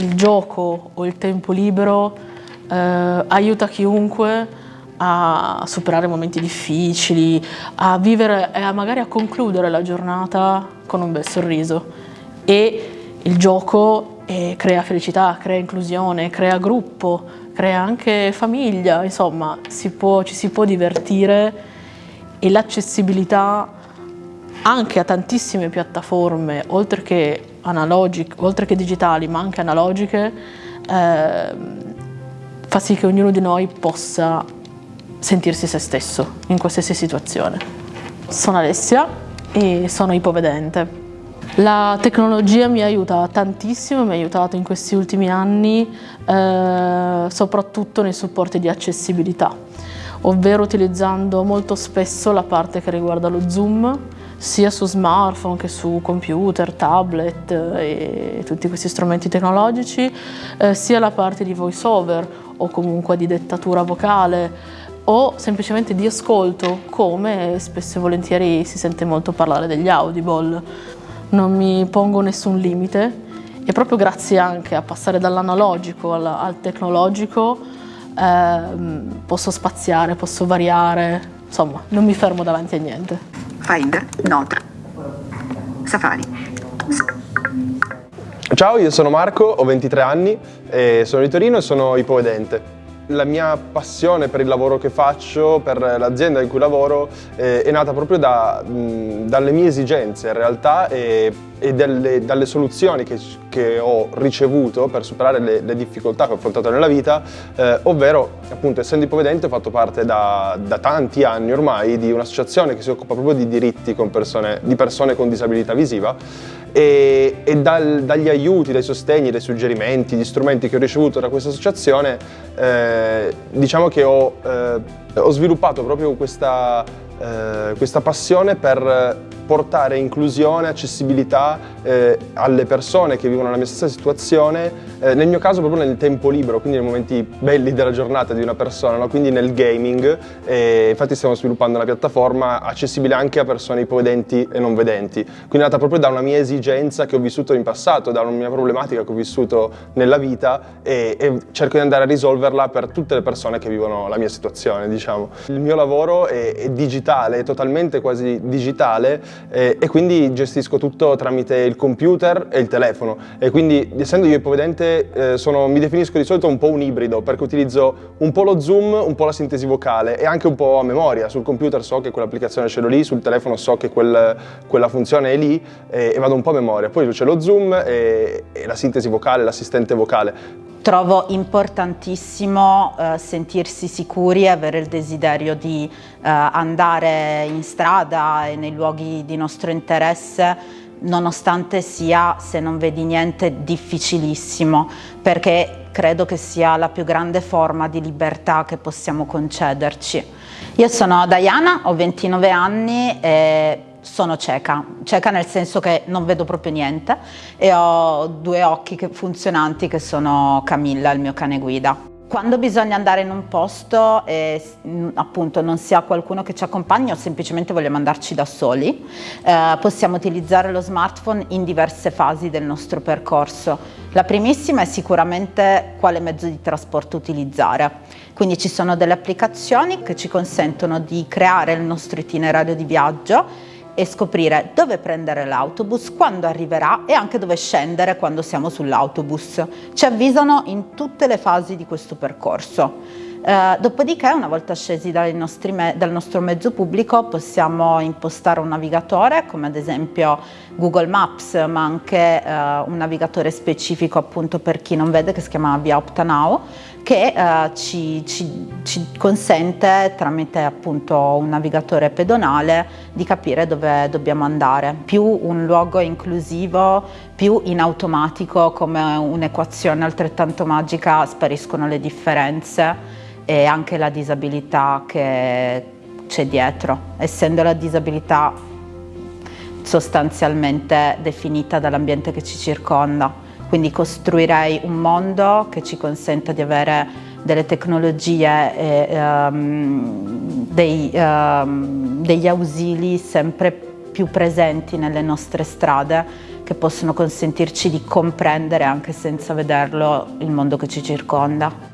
il gioco o il tempo libero eh, aiuta chiunque a superare momenti difficili, a vivere e a magari a concludere la giornata con un bel sorriso. E il gioco eh, crea felicità, crea inclusione, crea gruppo, crea anche famiglia, insomma si può, ci si può divertire e l'accessibilità anche a tantissime piattaforme, oltre che, oltre che digitali ma anche analogiche, eh, fa sì che ognuno di noi possa sentirsi se stesso in qualsiasi situazione. Sono Alessia e sono ipovedente. La tecnologia mi aiuta tantissimo, mi ha aiutato in questi ultimi anni eh, soprattutto nei supporti di accessibilità, ovvero utilizzando molto spesso la parte che riguarda lo zoom, sia su smartphone che su computer, tablet e tutti questi strumenti tecnologici, eh, sia la parte di voice over o comunque di dettatura vocale o semplicemente di ascolto, come spesso e volentieri si sente molto parlare degli audible. Non mi pongo nessun limite e proprio grazie anche a passare dall'analogico al, al, tecnologico eh, posso spaziare, posso variare, insomma non mi fermo davanti a niente. Finder, Note, Safari. Ciao, io sono Marco, ho 23 anni, sono di Torino e sono ipovedente. La mia passione per il lavoro che faccio, per l'azienda in cui lavoro, eh, è nata proprio da, mh, dalle mie esigenze in realtà e, e delle, dalle soluzioni che, che, ho ricevuto per superare le, le, difficoltà che ho affrontato nella vita, eh, ovvero appunto essendo ipovedente ho fatto parte da, da tanti anni ormai di un'associazione che si occupa proprio di diritti persone, di persone con disabilità visiva e, e dal, dagli aiuti, dai sostegni, dai suggerimenti, gli strumenti che ho ricevuto da questa associazione eh, diciamo che ho, eh, ho sviluppato proprio questa, eh, questa passione per portare inclusione, accessibilità eh, alle persone che vivono la mia stessa situazione, eh, nel mio caso proprio nel tempo libero, quindi nei momenti belli della giornata di una persona, no? quindi nel gaming, e infatti stiamo sviluppando una piattaforma accessibile anche a persone ipovedenti e non vedenti, quindi è nata proprio da una mia esigenza che ho vissuto in passato, da una mia problematica che ho vissuto nella vita e, e cerco di andare a risolverla per tutte le persone che vivono la mia situazione, diciamo. Il mio lavoro è, è digitale, è totalmente quasi digitale, eh, e quindi gestisco tutto tramite il computer e il telefono. E quindi essendo io ipovedente eh, sono, mi definisco di solito un po' un ibrido perché utilizzo un po' lo zoom, un po' la sintesi vocale e anche un po' a memoria, sul computer so che quell'applicazione ce l'ho lì, sul telefono so che quel, quella funzione è lì e, e, vado un po' a memoria, poi c'è lo zoom e, e la sintesi vocale, l'assistente vocale. Trovo importantissimo eh, sentirsi sicuri e avere il desiderio di eh, andare in strada e nei luoghi di nostro interesse nonostante sia, se non vedi niente, difficilissimo, perché credo che sia la più grande forma di libertà che possiamo concederci. Io sono Diana, ho 29 anni e sono cieca, cieca nel senso che non vedo proprio niente e ho due occhi che, funzionanti che sono Camilla, il mio cane guida. Quando bisogna andare in un posto e appunto non si ha qualcuno che ci accompagni o semplicemente vogliamo andarci da soli, eh, possiamo utilizzare lo smartphone in diverse fasi del nostro percorso. La primissima è sicuramente quale mezzo di trasporto utilizzare. Quindi ci sono delle applicazioni che ci consentono di creare il nostro itinerario di viaggio e scoprire dove prendere l'autobus, quando arriverà e anche dove scendere quando siamo sull'autobus. Ci avvisano in tutte le fasi di questo percorso. Eh, dopodiché, una volta scesi dal nostro mezzo pubblico, possiamo impostare un navigatore, come ad esempio Google Maps, ma anche eh, un navigatore specifico appunto per chi non vede, che si chiama Via Optanao, che eh, ci, ci, ci, consente tramite appunto un navigatore pedonale di capire dove dobbiamo andare. Più un luogo inclusivo, più in automatico come un'equazione altrettanto magica spariscono le differenze e anche la disabilità che c'è dietro, essendo la disabilità sostanzialmente definita dall'ambiente che ci circonda. Quindi costruirei un mondo che ci consenta di avere delle tecnologie e um, dei, um, degli ausili sempre più presenti nelle nostre strade che possono consentirci di comprendere anche senza vederlo il mondo che ci circonda.